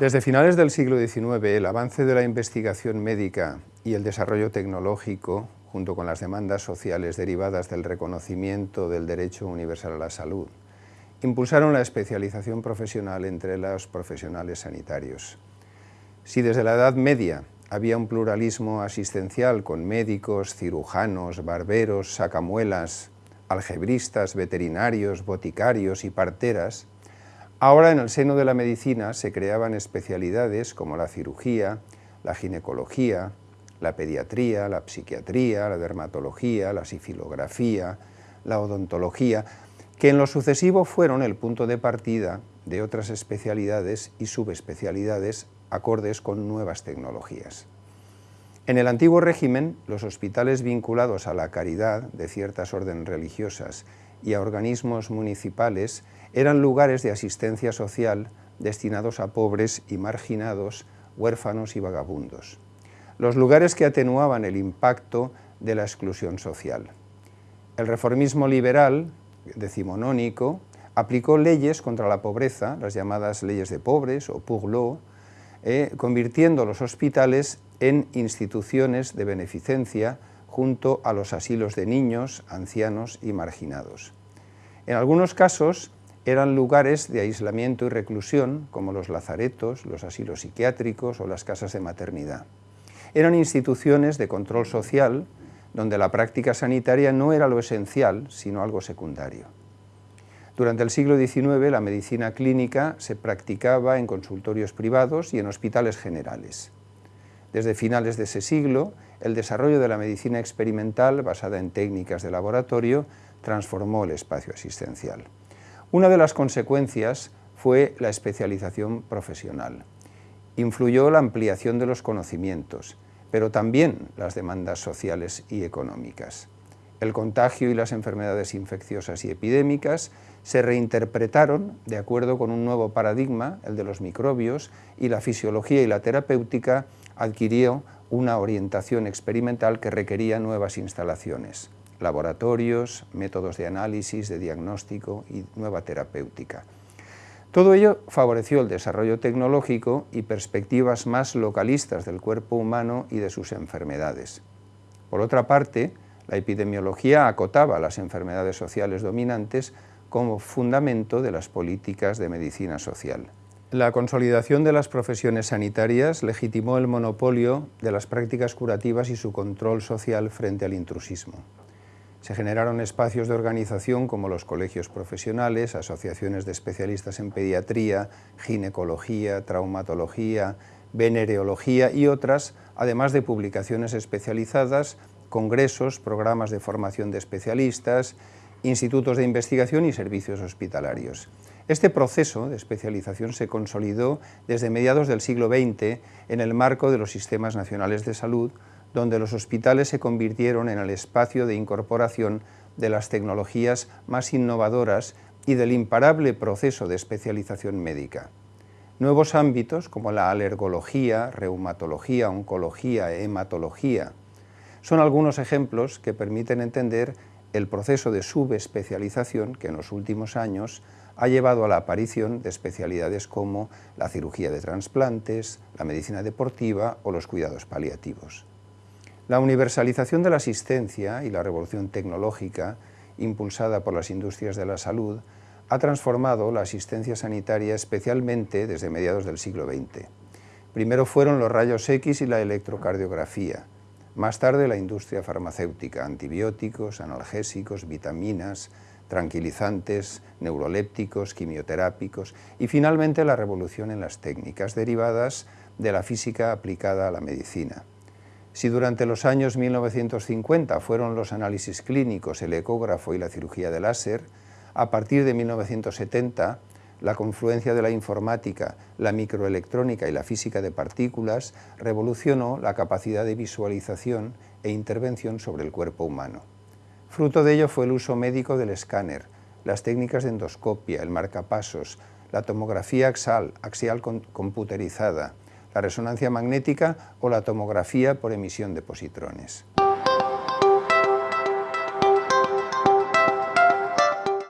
Desde finales del siglo XIX, el avance de la investigación médica y el desarrollo tecnológico, junto con las demandas sociales derivadas del reconocimiento del derecho universal a la salud, impulsaron la especialización profesional entre los profesionales sanitarios. Si desde la Edad Media había un pluralismo asistencial con médicos, cirujanos, barberos, sacamuelas, algebristas, veterinarios, boticarios y parteras, Ahora en el seno de la medicina se creaban especialidades como la cirugía, la ginecología, la pediatría, la psiquiatría, la dermatología, la sifilografía, la odontología, que en lo sucesivo fueron el punto de partida de otras especialidades y subespecialidades acordes con nuevas tecnologías. En el antiguo régimen, los hospitales vinculados a la caridad de ciertas órdenes religiosas y a organismos municipales eran lugares de asistencia social destinados a pobres y marginados, huérfanos y vagabundos. Los lugares que atenuaban el impacto de la exclusión social. El reformismo liberal, decimonónico, aplicó leyes contra la pobreza, las llamadas leyes de pobres o pour eh, convirtiendo los hospitales en instituciones de beneficencia junto a los asilos de niños, ancianos y marginados. En algunos casos eran lugares de aislamiento y reclusión, como los lazaretos, los asilos psiquiátricos o las casas de maternidad. Eran instituciones de control social, donde la práctica sanitaria no era lo esencial, sino algo secundario. Durante el siglo XIX la medicina clínica se practicaba en consultorios privados y en hospitales generales. Desde finales de ese siglo, el desarrollo de la medicina experimental, basada en técnicas de laboratorio, transformó el espacio asistencial. Una de las consecuencias fue la especialización profesional. Influyó la ampliación de los conocimientos, pero también las demandas sociales y económicas. El contagio y las enfermedades infecciosas y epidémicas se reinterpretaron de acuerdo con un nuevo paradigma, el de los microbios, y la fisiología y la terapéutica adquirió una orientación experimental que requería nuevas instalaciones, laboratorios, métodos de análisis, de diagnóstico y nueva terapéutica. Todo ello favoreció el desarrollo tecnológico y perspectivas más localistas del cuerpo humano y de sus enfermedades. Por otra parte, la epidemiología acotaba las enfermedades sociales dominantes como fundamento de las políticas de medicina social. La consolidación de las profesiones sanitarias legitimó el monopolio de las prácticas curativas y su control social frente al intrusismo. Se generaron espacios de organización como los colegios profesionales, asociaciones de especialistas en pediatría, ginecología, traumatología, venereología y otras, además de publicaciones especializadas, congresos, programas de formación de especialistas, institutos de investigación y servicios hospitalarios. Este proceso de especialización se consolidó desde mediados del siglo XX en el marco de los sistemas nacionales de salud, donde los hospitales se convirtieron en el espacio de incorporación de las tecnologías más innovadoras y del imparable proceso de especialización médica. Nuevos ámbitos como la alergología, reumatología, oncología, hematología, son algunos ejemplos que permiten entender el proceso de subespecialización que en los últimos años ha llevado a la aparición de especialidades como la cirugía de trasplantes, la medicina deportiva o los cuidados paliativos. La universalización de la asistencia y la revolución tecnológica impulsada por las industrias de la salud ha transformado la asistencia sanitaria especialmente desde mediados del siglo XX. Primero fueron los rayos X y la electrocardiografía, más tarde la industria farmacéutica, antibióticos, analgésicos, vitaminas, tranquilizantes, neurolépticos, quimioterápicos y finalmente la revolución en las técnicas derivadas de la física aplicada a la medicina. Si durante los años 1950 fueron los análisis clínicos, el ecógrafo y la cirugía de láser, a partir de 1970 la confluencia de la informática, la microelectrónica y la física de partículas revolucionó la capacidad de visualización e intervención sobre el cuerpo humano. Fruto de ello fue el uso médico del escáner, las técnicas de endoscopia, el marcapasos, la tomografía axial, axial computerizada, la resonancia magnética o la tomografía por emisión de positrones.